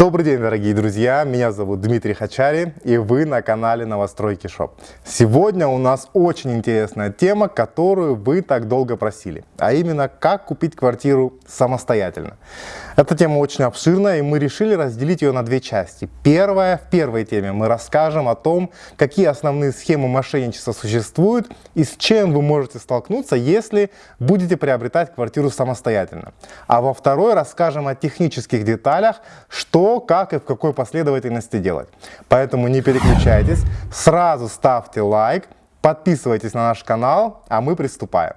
Добрый день, дорогие друзья! Меня зовут Дмитрий Хачари, и вы на канале Новостройки Шоп. Сегодня у нас очень интересная тема, которую вы так долго просили, а именно, как купить квартиру самостоятельно. Эта тема очень обширная, и мы решили разделить ее на две части. Первая, в первой теме мы расскажем о том, какие основные схемы мошенничества существуют и с чем вы можете столкнуться, если будете приобретать квартиру самостоятельно. А во второй расскажем о технических деталях, что, как и в какой последовательности делать. Поэтому не переключайтесь, сразу ставьте лайк, подписывайтесь на наш канал, а мы приступаем.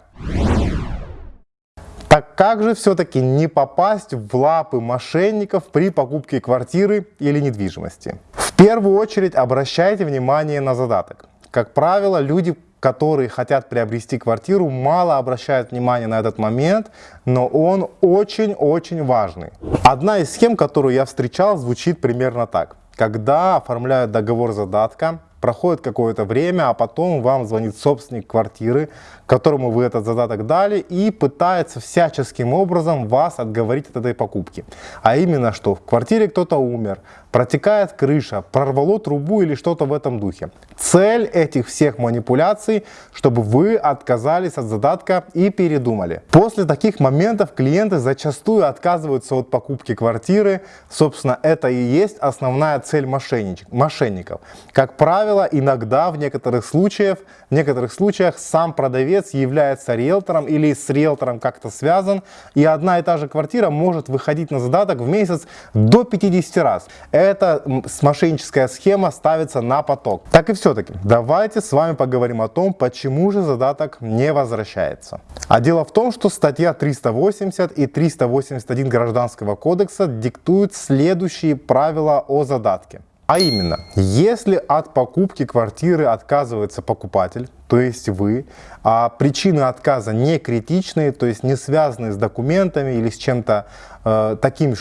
Так как же все-таки не попасть в лапы мошенников при покупке квартиры или недвижимости? В первую очередь обращайте внимание на задаток. Как правило, люди, которые хотят приобрести квартиру, мало обращают внимание на этот момент, но он очень-очень важный. Одна из схем, которую я встречал, звучит примерно так. Когда оформляют договор задатка, проходит какое-то время, а потом вам звонит собственник квартиры, которому вы этот задаток дали, и пытается всяческим образом вас отговорить от этой покупки. А именно, что в квартире кто-то умер, протекает крыша, прорвало трубу или что-то в этом духе. Цель этих всех манипуляций, чтобы вы отказались от задатка и передумали. После таких моментов клиенты зачастую отказываются от покупки квартиры. Собственно, это и есть основная цель мошенников. Как правило, иногда в некоторых случаях, в некоторых случаях сам продавец является риэлтором или с риэлтором как-то связан, и одна и та же квартира может выходить на задаток в месяц до 50 раз эта мошенническая схема ставится на поток. Так и все-таки, давайте с вами поговорим о том, почему же задаток не возвращается. А дело в том, что статья 380 и 381 Гражданского кодекса диктуют следующие правила о задатке. А именно, если от покупки квартиры отказывается покупатель, то есть вы, а причины отказа не критичные, то есть не связанные с документами или с чем-то э, таким,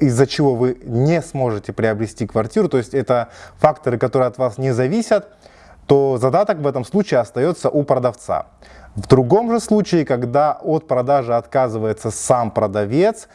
из-за чего вы не сможете приобрести квартиру, то есть это факторы, которые от вас не зависят, то задаток в этом случае остается у продавца. В другом же случае, когда от продажи отказывается сам продавец,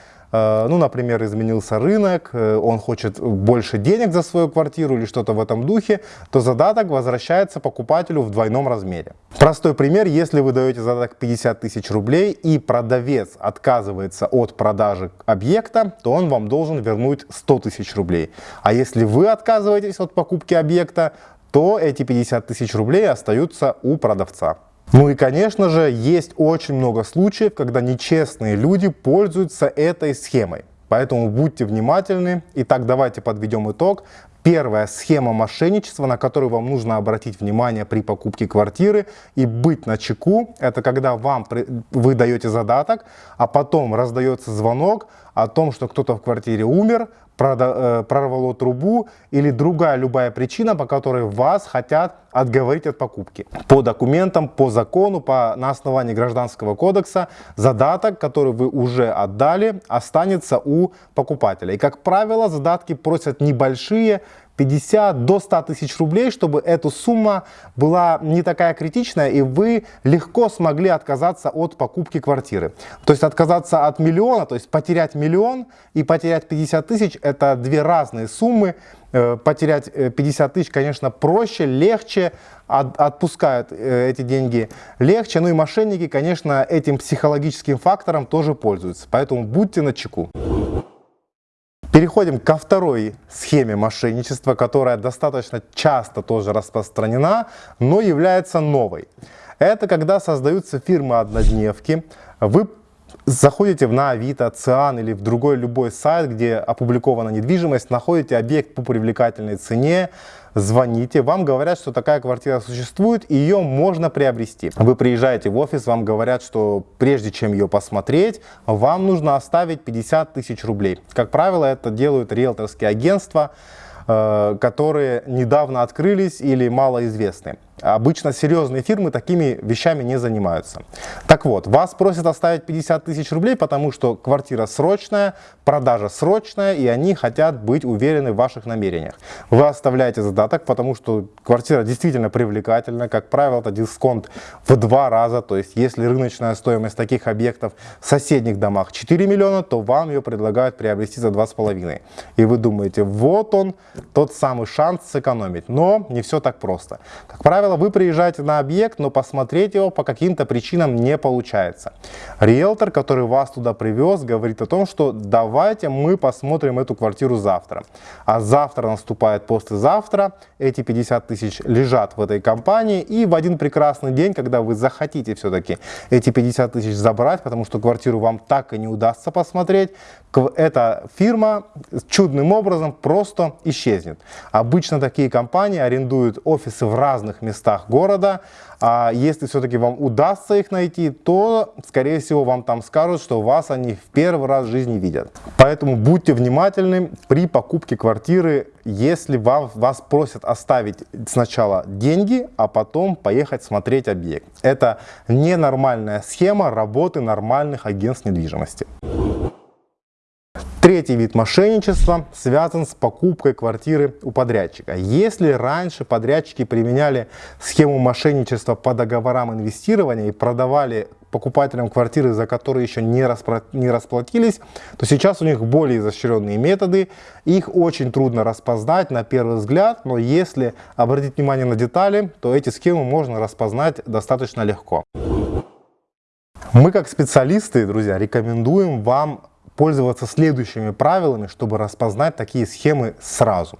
ну, например, изменился рынок, э, он хочет больше денег за свою квартиру или что-то в этом духе, то задаток возвращается покупателю в двойном размере. Простой пример, если вы даете задаток 50 тысяч рублей и продавец отказывается от продажи объекта, то он вам должен вернуть 100 тысяч рублей. А если вы отказываетесь от покупки объекта, то эти 50 тысяч рублей остаются у продавца. Ну и, конечно же, есть очень много случаев, когда нечестные люди пользуются этой схемой. Поэтому будьте внимательны. Итак, давайте подведем итог. Первая схема мошенничества, на которую вам нужно обратить внимание при покупке квартиры и быть на чеку, это когда вам вы даете задаток, а потом раздается звонок о том, что кто-то в квартире умер, Э, прорвало трубу или другая любая причина, по которой вас хотят отговорить от покупки. По документам, по закону, по, на основании Гражданского кодекса задаток, который вы уже отдали, останется у покупателя. И как правило задатки просят небольшие, 50 до 100 тысяч рублей, чтобы эта сумма была не такая критичная и вы легко смогли отказаться от покупки квартиры. То есть отказаться от миллиона, то есть потерять миллион и потерять 50 тысяч это две разные суммы. Э, потерять 50 э, тысяч, конечно, проще, легче, отпускают э, эти деньги легче. Ну и мошенники, конечно, этим психологическим фактором тоже пользуются. Поэтому будьте начеку. Переходим ко второй схеме мошенничества, которая достаточно часто тоже распространена, но является новой. Это когда создаются фирмы-однодневки, вы заходите на Авито, Циан или в другой любой сайт, где опубликована недвижимость, находите объект по привлекательной цене, звоните, вам говорят, что такая квартира существует, и ее можно приобрести. Вы приезжаете в офис, вам говорят, что прежде чем ее посмотреть, вам нужно оставить 50 тысяч рублей. Как правило, это делают риэлторские агентства, э, которые недавно открылись или малоизвестны. Обычно серьезные фирмы такими вещами не занимаются. Так вот, вас просят оставить 50 тысяч рублей, потому что квартира срочная, продажа срочная, и они хотят быть уверены в ваших намерениях. Вы оставляете задаток, потому что квартира действительно привлекательна. Как правило, это дисконт в два раза. То есть, если рыночная стоимость таких объектов в соседних домах 4 миллиона, то вам ее предлагают приобрести за 2,5. И вы думаете, вот он, тот самый шанс сэкономить. Но не все так просто. Как правило, вы приезжаете на объект, но посмотреть его по каким-то причинам не получается. Риэлтор, который вас туда привез, говорит о том, что давайте мы посмотрим эту квартиру завтра. А завтра наступает послезавтра, эти 50 тысяч лежат в этой компании, и в один прекрасный день, когда вы захотите все-таки эти 50 тысяч забрать, потому что квартиру вам так и не удастся посмотреть, эта фирма чудным образом просто исчезнет. Обычно такие компании арендуют офисы в разных местах города, а если все-таки вам удастся их найти, то, скорее всего, вам там скажут, что вас они в первый раз в жизни видят. Поэтому будьте внимательны при покупке квартиры, если вам, вас просят оставить сначала деньги, а потом поехать смотреть объект. Это ненормальная схема работы нормальных агентств недвижимости. Третий вид мошенничества связан с покупкой квартиры у подрядчика. Если раньше подрядчики применяли схему мошенничества по договорам инвестирования и продавали покупателям квартиры, за которые еще не, распро не расплатились, то сейчас у них более изощренные методы. Их очень трудно распознать на первый взгляд, но если обратить внимание на детали, то эти схемы можно распознать достаточно легко. Мы как специалисты, друзья, рекомендуем вам пользоваться следующими правилами, чтобы распознать такие схемы сразу.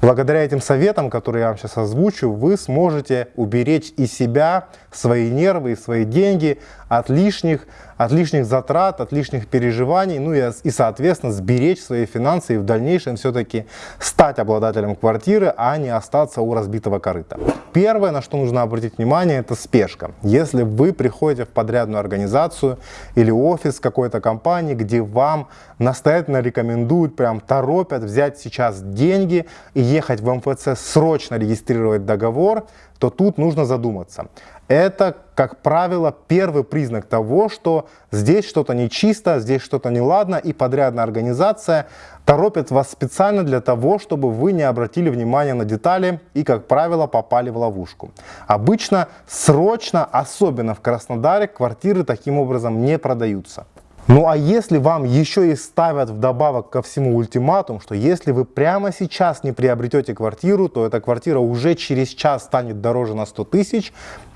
Благодаря этим советам, которые я вам сейчас озвучу, вы сможете уберечь и себя, свои нервы, и свои деньги от лишних, от лишних затрат, от лишних переживаний, ну и, и соответственно сберечь свои финансы и в дальнейшем все-таки стать обладателем квартиры, а не остаться у разбитого корыта. Первое, на что нужно обратить внимание, это спешка. Если вы приходите в подрядную организацию или офис какой-то компании, где вам настоятельно рекомендуют, прям торопят взять сейчас деньги и ехать в МФЦ срочно регистрировать договор, то тут нужно задуматься. Это, как правило, первый признак того, что здесь что-то нечисто, здесь что-то неладно, и подрядная организация торопит вас специально для того, чтобы вы не обратили внимания на детали и, как правило, попали в ловушку. Обычно срочно, особенно в Краснодаре, квартиры таким образом не продаются. Ну а если вам еще и ставят вдобавок ко всему ультиматум, что если вы прямо сейчас не приобретете квартиру, то эта квартира уже через час станет дороже на 100 тысяч,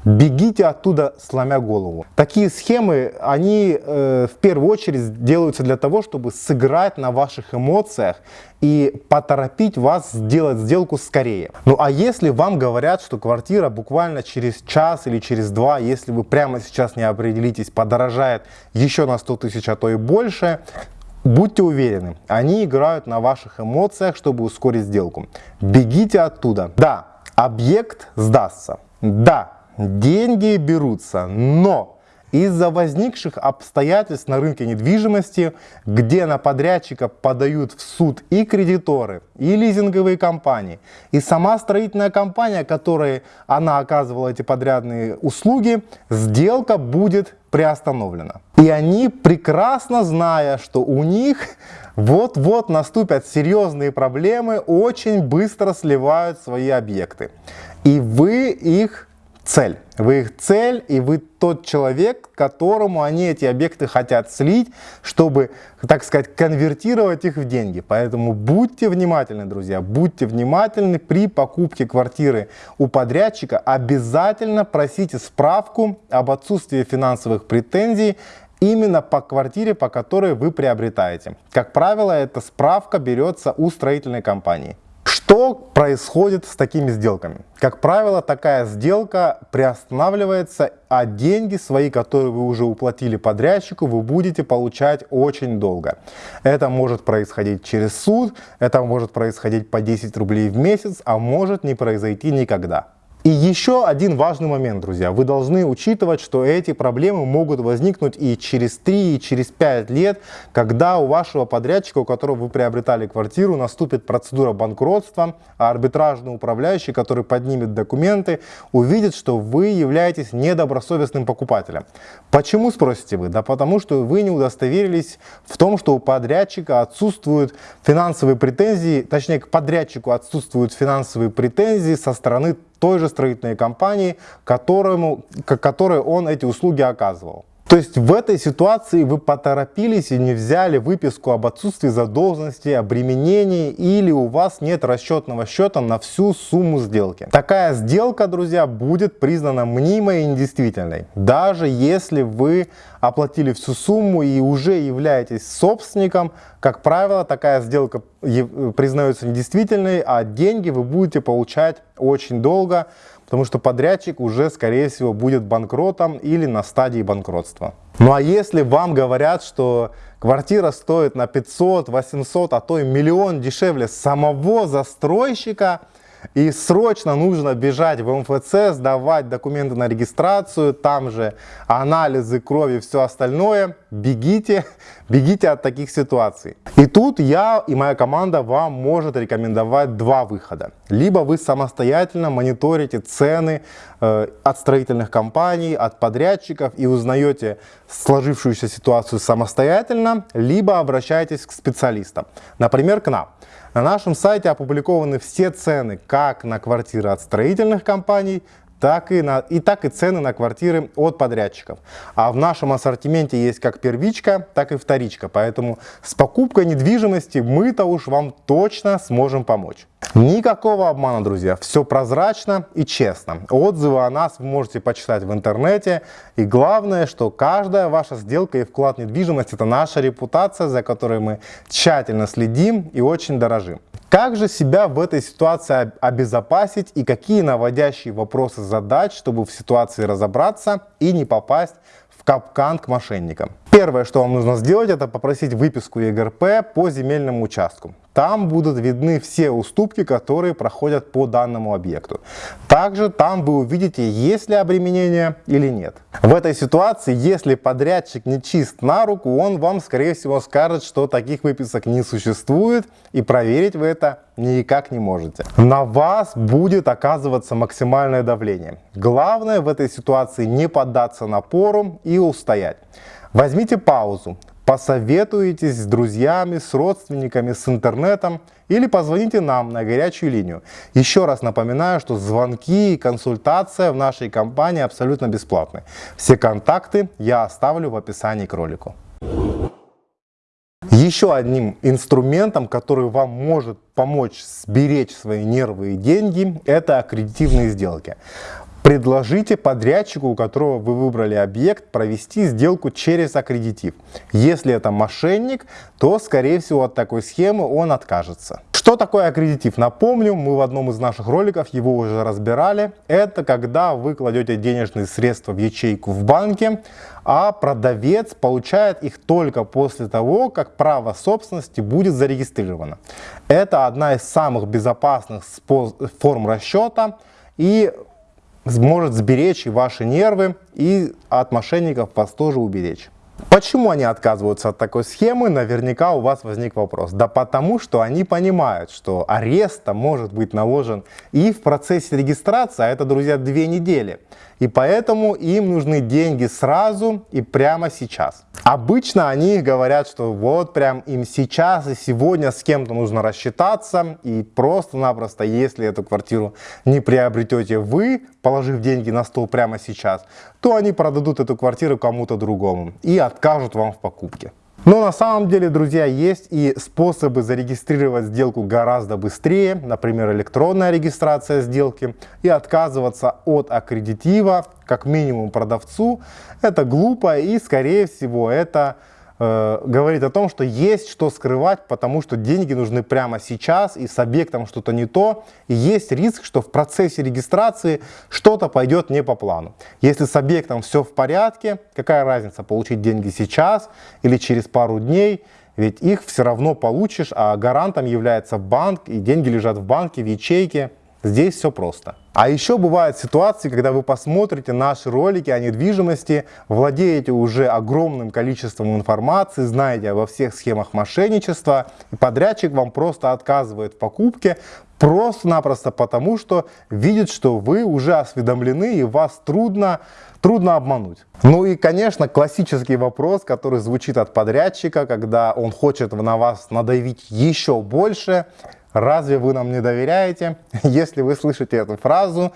бегите оттуда, сломя голову. Такие схемы, они э, в первую очередь делаются для того, чтобы сыграть на ваших эмоциях и поторопить вас сделать сделку скорее. Ну а если вам говорят, что квартира буквально через час или через два, если вы прямо сейчас не определитесь, подорожает еще на 100 тысяч, а то и больше, Будьте уверены, они играют на ваших эмоциях, чтобы ускорить сделку. Бегите оттуда. Да, объект сдастся. Да, деньги берутся, но из-за возникших обстоятельств на рынке недвижимости, где на подрядчика подают в суд и кредиторы, и лизинговые компании, и сама строительная компания, которой она оказывала эти подрядные услуги, сделка будет приостановлена. И они, прекрасно зная, что у них вот-вот наступят серьезные проблемы, очень быстро сливают свои объекты. И вы их цель. Вы их цель, и вы тот человек, которому они эти объекты хотят слить, чтобы, так сказать, конвертировать их в деньги. Поэтому будьте внимательны, друзья, будьте внимательны при покупке квартиры у подрядчика. Обязательно просите справку об отсутствии финансовых претензий именно по квартире, по которой вы приобретаете. Как правило, эта справка берется у строительной компании. Что происходит с такими сделками? Как правило, такая сделка приостанавливается, а деньги свои, которые вы уже уплатили подрядчику, вы будете получать очень долго. Это может происходить через суд, это может происходить по 10 рублей в месяц, а может не произойти никогда. И еще один важный момент, друзья. Вы должны учитывать, что эти проблемы могут возникнуть и через 3, и через 5 лет, когда у вашего подрядчика, у которого вы приобретали квартиру, наступит процедура банкротства, а арбитражный управляющий, который поднимет документы, увидит, что вы являетесь недобросовестным покупателем. Почему, спросите вы? Да потому что вы не удостоверились в том, что у подрядчика отсутствуют финансовые претензии, точнее к подрядчику отсутствуют финансовые претензии со стороны той же строительной компании, которому, которой он эти услуги оказывал. То есть в этой ситуации вы поторопились и не взяли выписку об отсутствии задолженности, обременении или у вас нет расчетного счета на всю сумму сделки. Такая сделка, друзья, будет признана мнимой и недействительной. Даже если вы оплатили всю сумму и уже являетесь собственником, как правило, такая сделка признается недействительной, а деньги вы будете получать очень долго, потому что подрядчик уже, скорее всего, будет банкротом или на стадии банкротства. Ну а если вам говорят, что квартира стоит на 500, 800, а то и миллион дешевле самого застройщика, и срочно нужно бежать в МФЦ, сдавать документы на регистрацию, там же анализы крови все остальное. Бегите, бегите от таких ситуаций. И тут я и моя команда вам может рекомендовать два выхода. Либо вы самостоятельно мониторите цены э, от строительных компаний, от подрядчиков и узнаете сложившуюся ситуацию самостоятельно, либо обращайтесь к специалистам, например, к нам. На нашем сайте опубликованы все цены как на квартиры от строительных компаний, так и, на, и так и цены на квартиры от подрядчиков. А в нашем ассортименте есть как первичка, так и вторичка. Поэтому с покупкой недвижимости мы-то уж вам точно сможем помочь. Никакого обмана, друзья. Все прозрачно и честно. Отзывы о нас вы можете почитать в интернете. И главное, что каждая ваша сделка и вклад в недвижимость – это наша репутация, за которой мы тщательно следим и очень дорожим. Как же себя в этой ситуации обезопасить и какие наводящие вопросы задать, чтобы в ситуации разобраться и не попасть в капкан к мошенникам? Первое, что вам нужно сделать, это попросить выписку ЕГРП по земельному участку. Там будут видны все уступки, которые проходят по данному объекту. Также там вы увидите, есть ли обременение или нет. В этой ситуации, если подрядчик не чист на руку, он вам, скорее всего, скажет, что таких выписок не существует, и проверить вы это никак не можете. На вас будет оказываться максимальное давление. Главное в этой ситуации не поддаться напору и устоять. Возьмите паузу, посоветуйтесь с друзьями, с родственниками, с интернетом или позвоните нам на горячую линию. Еще раз напоминаю, что звонки и консультация в нашей компании абсолютно бесплатны. Все контакты я оставлю в описании к ролику. Еще одним инструментом, который вам может помочь сберечь свои нервы и деньги, это аккредитивные сделки. Предложите подрядчику, у которого вы выбрали объект, провести сделку через аккредитив. Если это мошенник, то, скорее всего, от такой схемы он откажется. Что такое аккредитив? Напомню, мы в одном из наших роликов его уже разбирали. Это когда вы кладете денежные средства в ячейку в банке, а продавец получает их только после того, как право собственности будет зарегистрировано. Это одна из самых безопасных форм расчета и может сберечь и ваши нервы, и от мошенников вас тоже уберечь. Почему они отказываются от такой схемы? Наверняка у вас возник вопрос. Да потому, что они понимают, что арест может быть наложен и в процессе регистрации, а это, друзья, две недели. И поэтому им нужны деньги сразу и прямо сейчас. Обычно они говорят, что вот прям им сейчас и сегодня с кем-то нужно рассчитаться, и просто-напросто, если эту квартиру не приобретете вы, положив деньги на стол прямо сейчас, то они продадут эту квартиру кому-то другому и откажут вам в покупке. Но на самом деле, друзья, есть и способы зарегистрировать сделку гораздо быстрее, например, электронная регистрация сделки, и отказываться от аккредитива, как минимум продавцу. Это глупо и, скорее всего, это э, говорит о том, что есть что скрывать, потому что деньги нужны прямо сейчас, и с объектом что-то не то, и есть риск, что в процессе регистрации что-то пойдет не по плану. Если с объектом все в порядке, какая разница, получить деньги сейчас или через пару дней, ведь их все равно получишь, а гарантом является банк, и деньги лежат в банке, в ячейке, Здесь все просто. А еще бывают ситуации, когда вы посмотрите наши ролики о недвижимости, владеете уже огромным количеством информации, знаете обо всех схемах мошенничества, и подрядчик вам просто отказывает в покупке, просто-напросто потому, что видит, что вы уже осведомлены и вас трудно, трудно обмануть. Ну и, конечно, классический вопрос, который звучит от подрядчика, когда он хочет на вас надавить еще больше. Разве вы нам не доверяете? Если вы слышите эту фразу,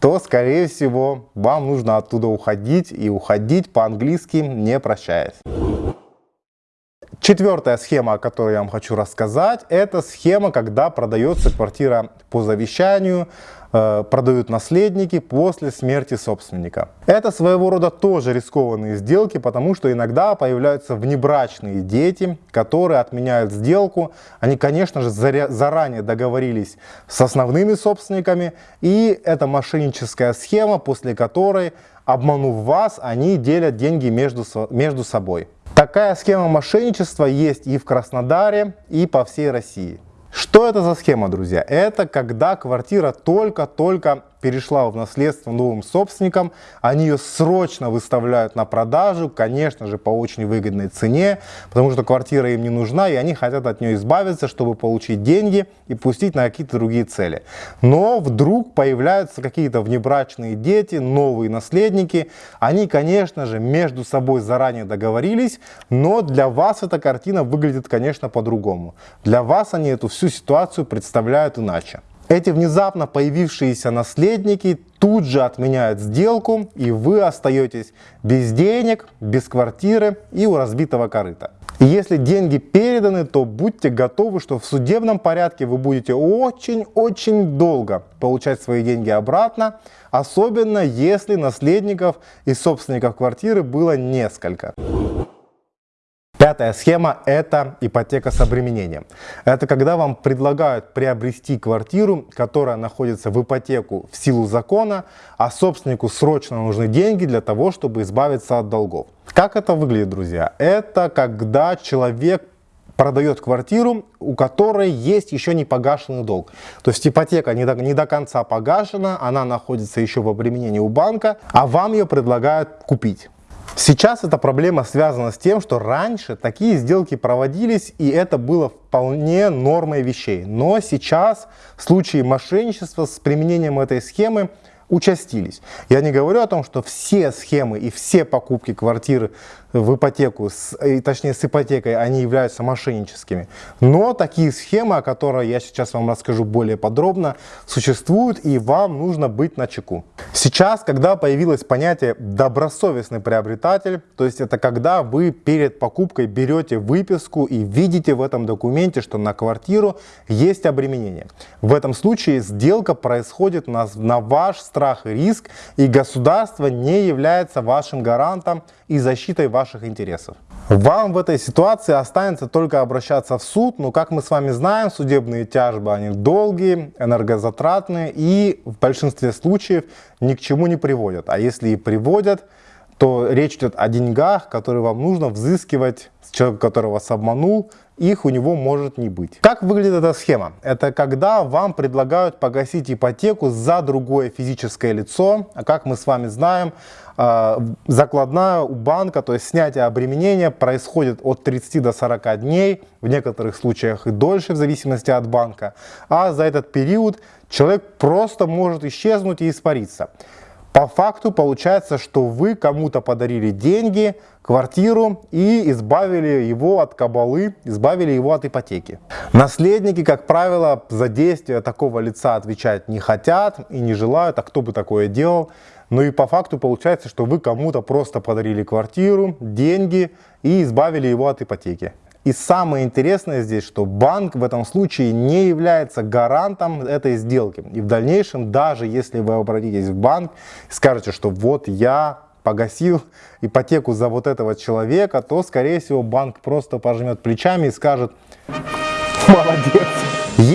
то, скорее всего, вам нужно оттуда уходить и уходить по-английски, не прощаясь. Четвертая схема, о которой я вам хочу рассказать, это схема, когда продается квартира по завещанию, э, продают наследники после смерти собственника. Это своего рода тоже рискованные сделки, потому что иногда появляются внебрачные дети, которые отменяют сделку. Они, конечно же, заранее договорились с основными собственниками, и это мошенническая схема, после которой, обманув вас, они делят деньги между, между собой. Такая схема мошенничества есть и в Краснодаре, и по всей России. Что это за схема, друзья? Это когда квартира только-только перешла в наследство новым собственникам, они ее срочно выставляют на продажу, конечно же, по очень выгодной цене, потому что квартира им не нужна, и они хотят от нее избавиться, чтобы получить деньги и пустить на какие-то другие цели. Но вдруг появляются какие-то внебрачные дети, новые наследники, они, конечно же, между собой заранее договорились, но для вас эта картина выглядит, конечно, по-другому. Для вас они эту всю ситуацию представляют иначе. Эти внезапно появившиеся наследники тут же отменяют сделку, и вы остаетесь без денег, без квартиры и у разбитого корыта. Если деньги переданы, то будьте готовы, что в судебном порядке вы будете очень-очень долго получать свои деньги обратно, особенно если наследников и собственников квартиры было несколько. Пятая схема – это ипотека с обременением. Это когда вам предлагают приобрести квартиру, которая находится в ипотеку в силу закона, а собственнику срочно нужны деньги для того, чтобы избавиться от долгов. Как это выглядит, друзья? Это когда человек продает квартиру, у которой есть еще не погашенный долг. То есть ипотека не до, не до конца погашена, она находится еще в обременении у банка, а вам ее предлагают купить. Сейчас эта проблема связана с тем, что раньше такие сделки проводились, и это было вполне нормой вещей. Но сейчас случаи мошенничества с применением этой схемы участились. Я не говорю о том, что все схемы и все покупки квартиры в ипотеку, с, точнее с ипотекой, они являются мошенническими. Но такие схемы, о которых я сейчас вам расскажу более подробно, существуют и вам нужно быть на чеку. Сейчас, когда появилось понятие добросовестный приобретатель, то есть это когда вы перед покупкой берете выписку и видите в этом документе, что на квартиру есть обременение. В этом случае сделка происходит на, на ваш страх и риск, и государство не является вашим гарантом и защитой ваших интересов. Вам в этой ситуации останется только обращаться в суд, но как мы с вами знаем, судебные тяжбы они долгие, энергозатратные и в большинстве случаев ни к чему не приводят. А если и приводят, то речь идет о деньгах, которые вам нужно взыскивать с человека, который вас обманул, их у него может не быть. Как выглядит эта схема? Это когда вам предлагают погасить ипотеку за другое физическое лицо. А как мы с вами знаем, а, закладная у банка, то есть снятие обременения происходит от 30 до 40 дней, в некоторых случаях и дольше, в зависимости от банка. А за этот период человек просто может исчезнуть и испариться. По факту получается, что вы кому-то подарили деньги, квартиру и избавили его от кабалы, избавили его от ипотеки. Наследники, как правило, за действия такого лица отвечать не хотят и не желают, а кто бы такое делал. Но и по факту получается, что вы кому-то просто подарили квартиру, деньги и избавили его от ипотеки. И самое интересное здесь, что банк в этом случае не является гарантом этой сделки. И в дальнейшем, даже если вы обратитесь в банк и скажете, что вот я погасил ипотеку за вот этого человека, то, скорее всего, банк просто пожмет плечами и скажет «молодец».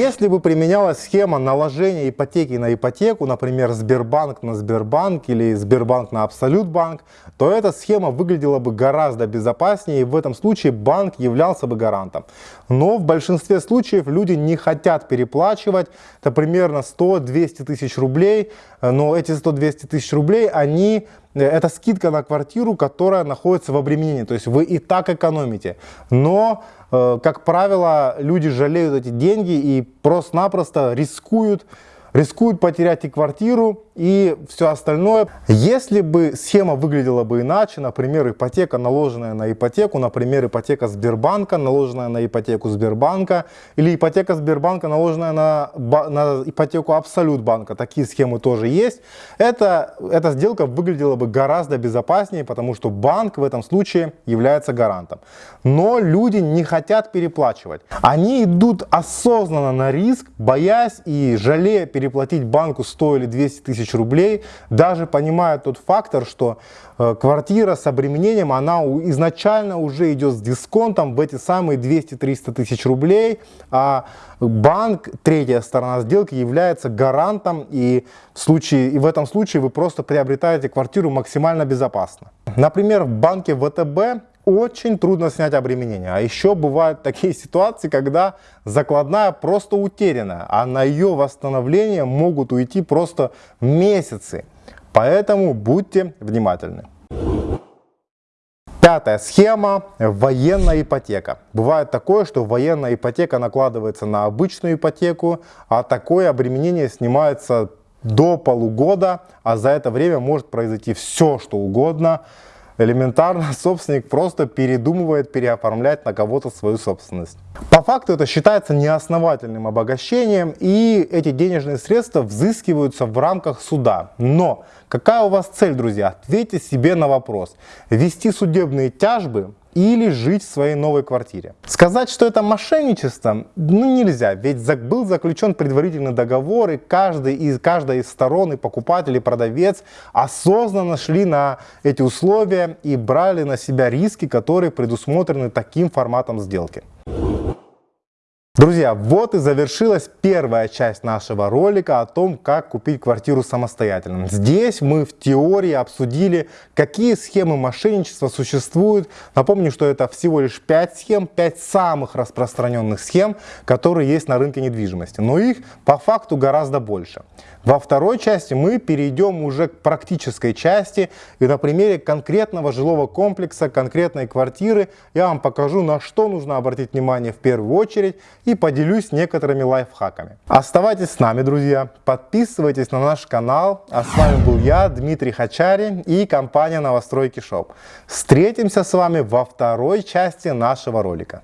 Если бы применялась схема наложения ипотеки на ипотеку, например, Сбербанк на Сбербанк или Сбербанк на Абсолютбанк, то эта схема выглядела бы гораздо безопаснее, и в этом случае банк являлся бы гарантом. Но в большинстве случаев люди не хотят переплачивать, это примерно 100-200 тысяч рублей, но эти 100-200 тысяч рублей, они Э, это скидка на квартиру, которая находится в обременении, то есть вы и так экономите. Но, э, как правило, люди жалеют эти деньги и просто-напросто рискуют рискуют потерять и квартиру, и все остальное. Если бы схема выглядела бы иначе, например, ипотека, наложенная на ипотеку, например, ипотека Сбербанка, наложенная на ипотеку Сбербанка, или ипотека Сбербанка, наложенная на, на ипотеку Абсолютбанка, такие схемы тоже есть, это, эта сделка выглядела бы гораздо безопаснее, потому что банк в этом случае является гарантом. Но люди не хотят переплачивать. Они идут осознанно на риск, боясь и жалея переплатить банку 100 или 200 тысяч рублей, даже понимая тот фактор, что э, квартира с обременением, она изначально уже идет с дисконтом в эти самые 200-300 тысяч рублей, а банк, третья сторона сделки, является гарантом, и в, случае, и в этом случае вы просто приобретаете квартиру максимально безопасно. Например, в банке ВТБ очень трудно снять обременение. А еще бывают такие ситуации, когда закладная просто утеряна, а на ее восстановление могут уйти просто месяцы. Поэтому будьте внимательны. Пятая схема – военная ипотека. Бывает такое, что военная ипотека накладывается на обычную ипотеку, а такое обременение снимается до полугода, а за это время может произойти все, что угодно – элементарно собственник просто передумывает переоформлять на кого-то свою собственность. По факту это считается неосновательным обогащением и эти денежные средства взыскиваются в рамках суда. Но какая у вас цель, друзья? Ответьте себе на вопрос. Вести судебные тяжбы или жить в своей новой квартире. Сказать, что это мошенничество, ну нельзя, ведь был заключен предварительный договор, и каждый из, каждая из сторон, и покупатель, и продавец осознанно шли на эти условия и брали на себя риски, которые предусмотрены таким форматом сделки. Друзья, вот и завершилась первая часть нашего ролика о том, как купить квартиру самостоятельно. Здесь мы в теории обсудили, какие схемы мошенничества существуют. Напомню, что это всего лишь 5 схем, 5 самых распространенных схем, которые есть на рынке недвижимости. Но их по факту гораздо больше. Во второй части мы перейдем уже к практической части и на примере конкретного жилого комплекса, конкретной квартиры я вам покажу, на что нужно обратить внимание в первую очередь и поделюсь некоторыми лайфхаками. Оставайтесь с нами, друзья, подписывайтесь на наш канал, а с вами был я, Дмитрий Хачари и компания Новостройки Шоп. Встретимся с вами во второй части нашего ролика.